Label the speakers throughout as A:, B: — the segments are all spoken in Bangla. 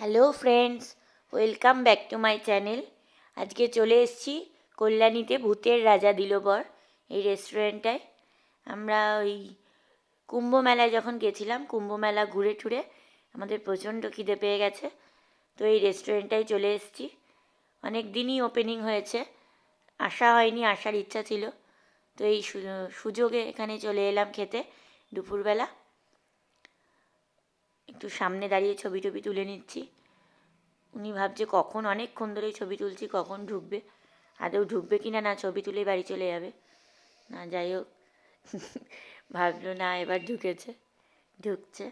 A: Hello friends welcome back to my channel আজকে চলে এসেছি কল্যাণীতে ভূতের রাজা দিল বর এই রেস্টুরেন্টটায় আমরা ওই কুম্ভ মেলায় যখন গেছিলাম, কুম্ভ মেলা ঘুরে টুরে আমাদের প্রচণ্ড খিদে পেয়ে গেছে। তো এই রেস্টুরেন্টটায় চলে এসেছি। অনেক দিনই ওপেনিং হয়েছে। আসা হয়নি, আসার ইচ্ছা ছিল। তো এই সুযোগে এখানে চলে এলাম খেতে দুপুরবেলা। একটু সামনে দাঁড়িয়ে ছবি টবি তুলে নিচ্ছি। উনি ভাবছে কখন, অনেকক্ষণ ধরেই ছবি তুলছি, কখন ঢুকবে, আদৌ ঢুকবে কি না না ছবি তুলে বাড়ি চলে যাবে। না, যাই হোক, ভাবলো না, এবার ঢুকেছে, ঢুকছে।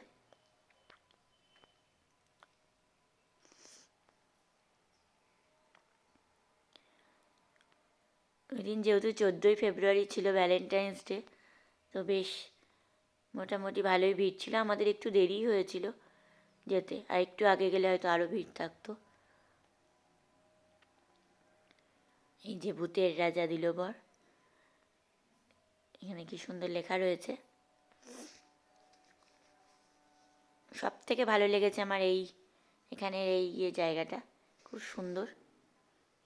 A: ওই দিন যেহেতু চোদ্দোই ফেব্রুয়ারি ছিল ভ্যালেন্টাইন্স ডে তো বেশ মোটামুটি ভালোই ভিড় ছিল। আমাদের একটু দেরি হয়েছিল যেতে। আর একটু আগে গেলে হয়তো আরও ভিড় থাকতো। এই যে ভূতের রাজা দিল বর এখানে কি সুন্দর লেখা রয়েছে। সব থেকে ভালো লেগেছে আমার এই, এখানের এই ইয়ে জায়গাটা। খুব সুন্দর।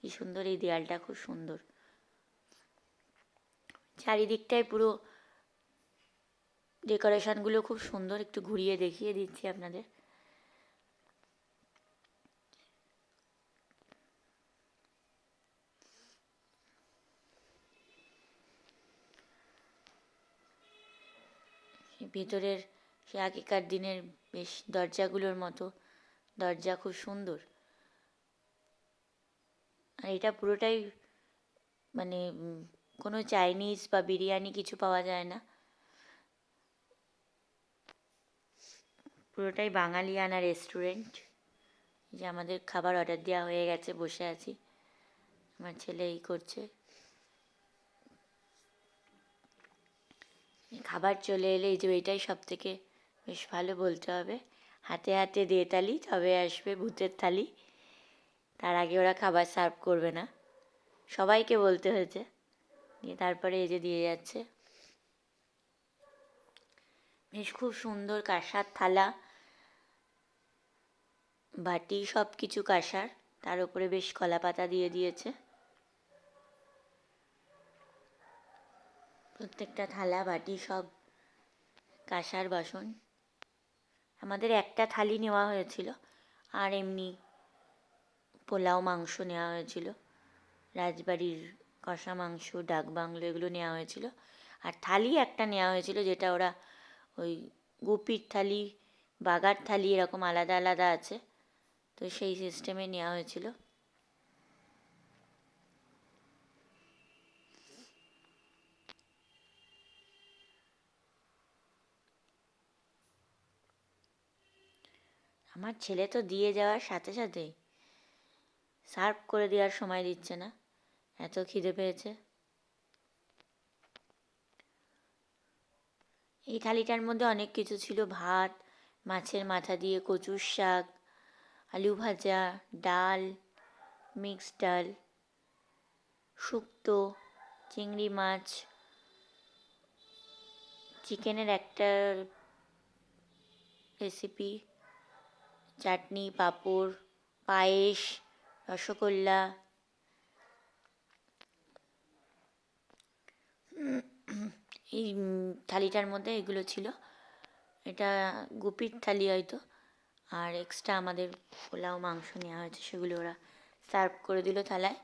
A: কি সুন্দর এই দেয়ালটা খুব সুন্দর। চারিদিকটায় পুরো ডেকোরেশনগুলো খুব সুন্দর, একটু ঘুরিয়ে দেখিয়ে দিচ্ছি আপনাদের। ভেতরের, সে আগেকার দিনের বেশ দরজাগুলোর মতো, দরজা খুব সুন্দর। আর এটা পুরোটাই মানে কোনো চাইনিজ বা বিরিয়ানি কিছু পাওয়া যায় না। পুরোটাই বাঙালিয়ানা রেস্টুরেন্ট যে আমাদের খাবার অর্ডার দেওয়া হয়ে গেছে, বসে আছি। আমার ছেলে এই করছে। খাবার চলে এলে এই যে এটাই সব থেকে বেশ ভালো বলতে হবে। হাতে হাতে দিয়ে তালি তবে আসবে ভূতের থালি। তার আগে ওরা খাবার সার্ভ করবে না। সবাইকে বলতে হয়েছে। দিয়ে তারপরে এই যে দিয়ে যাচ্ছে। বেশ খুব সুন্দর কাঁসার থালা। বাটি সব কিছু কাঁসার, তার উপরে বেশ কলা পাতা দিয়ে দিয়েছে। প্রত্যেকটা থালা, বাটি সব কাঁসার বাসন। আমাদের একটা থালি নেওয়া হয়েছিল, আর এমনি পোলাও মাংস নেওয়া হয়েছিল, রাজবাড়ির কষা মাংস, ডাক বাংলো এগুলো নেওয়া হয়েছিল, আর থালি একটা নেওয়া হয়েছিল যেটা ওরা ওই গুপির থালি, বাগার থালি এরকম আলাদা আলাদা আছে। তো সেই সিস্টেমে নেওয়া হয়েছিল। আমার ছেলে তো দিয়ে যাওয়ার সাথে সাথেই সার্ভ করে দেওয়ার সময় দিচ্ছে না, এত খিদে পেয়েছে। এই থালিটার মধ্যে অনেক কিছু ছিল, ভাত, মাছের মাথা দিয়ে কচুর শাক আলু ভাজা, ডাল মিক্সড ডাল, শুক্তো, চিংড়ি মাছ, চিকেনের একটা রেসিপি চাটনি, পাঁপড়, পায়েস, রসগোল্লা। এই থালিটার মধ্যে এগুলো ছিল। এটা গুপির থালি হয়তো। আর এক্সট্রা আমাদের পোলাও, মাংস নেওয়া হয়েছে, সেগুলো ওরা সার্ভ করে দিল থালায়।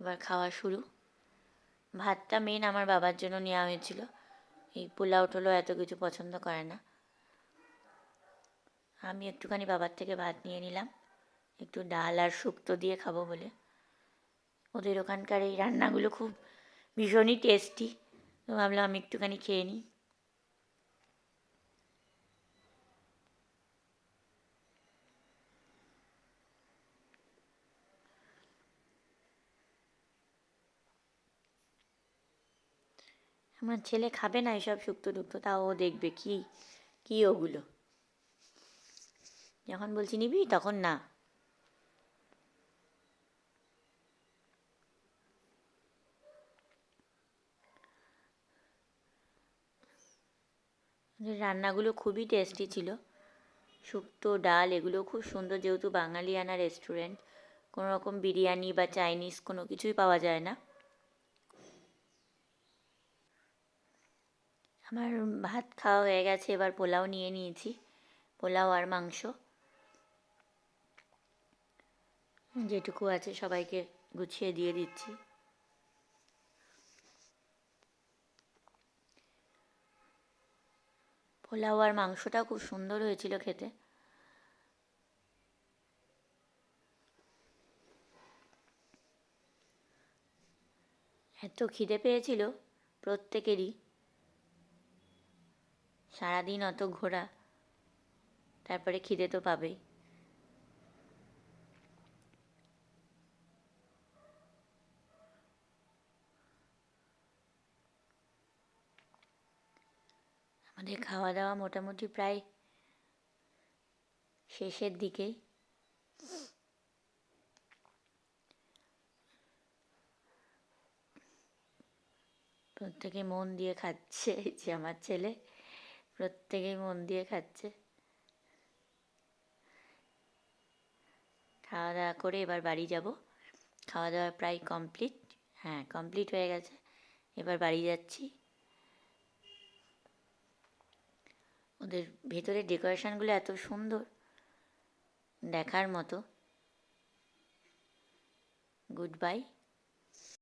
A: এবার খাওয়া শুরু। ভাতটা মেন আমার বাবার জন্য নেওয়া হয়েছিল। এই পোলাও টোলাও এত কিছু পছন্দ করে না। আমি একটুখানি বাবার থেকে ভাত নিয়ে নিলাম। একটু ডাল আর শুক্তো দিয়ে খাব বলে। ওদের ওখানকার এই রান্নাগুলো খুব ভীষণই টেস্টি তো ভাবলাম আমি একটুখানি খেয়ে নিই। আমার ছেলে খাবে না এসব শুক্তো টুক্তো, তা ও দেখবে কি কি ওগুলো। যখন বলছি নিবি, তখন না। রান্নাগুলো খুবই টেস্টি ছিল। শুক্তো, ডাল, এগুলো খুব সুন্দর, যেহেতু বাঙালিয়ানা রেস্টুরেন্ট কোনো রকম বিরিয়ানি বা চাইনিজ কোনো কিছুই পাওয়া যায় না। আমার ভাত খাওয়া হয়ে গেছে, এবার পোলাও নিয়ে নিয়েছি। পোলাও আর মাংস। যেটুকু আছে সবাইকে গুছিয়ে দিয়ে দিচ্ছি। পোলাও আর মাংসটাও খুব সুন্দর হয়েছিল খেতে। এত খিদে পেয়েছিল প্রত্যেকেরই। সারাদিন অত ঘোরা, তারপরে খিদে তো পাবেই। আমাদের খাওয়া দাওয়া মোটামুটি প্রায় শেষের দিকেই প্রত্যেকে মন দিয়ে খাচ্ছে যে আমার ছেলে। প্রত্যেকেই মন দিয়ে খাচ্ছে। খাওয়া দাওয়া করে এবার বাড়ি যাব। খাওয়া দাওয়া প্রায় কমপ্লিট হ্যাঁ কমপ্লিট হয়ে গেছে। এবার বাড়ি যাচ্ছি। ওদের ভেতরের ডেকোরেশনগুলো এত সুন্দর। দেখার মতো। Good bye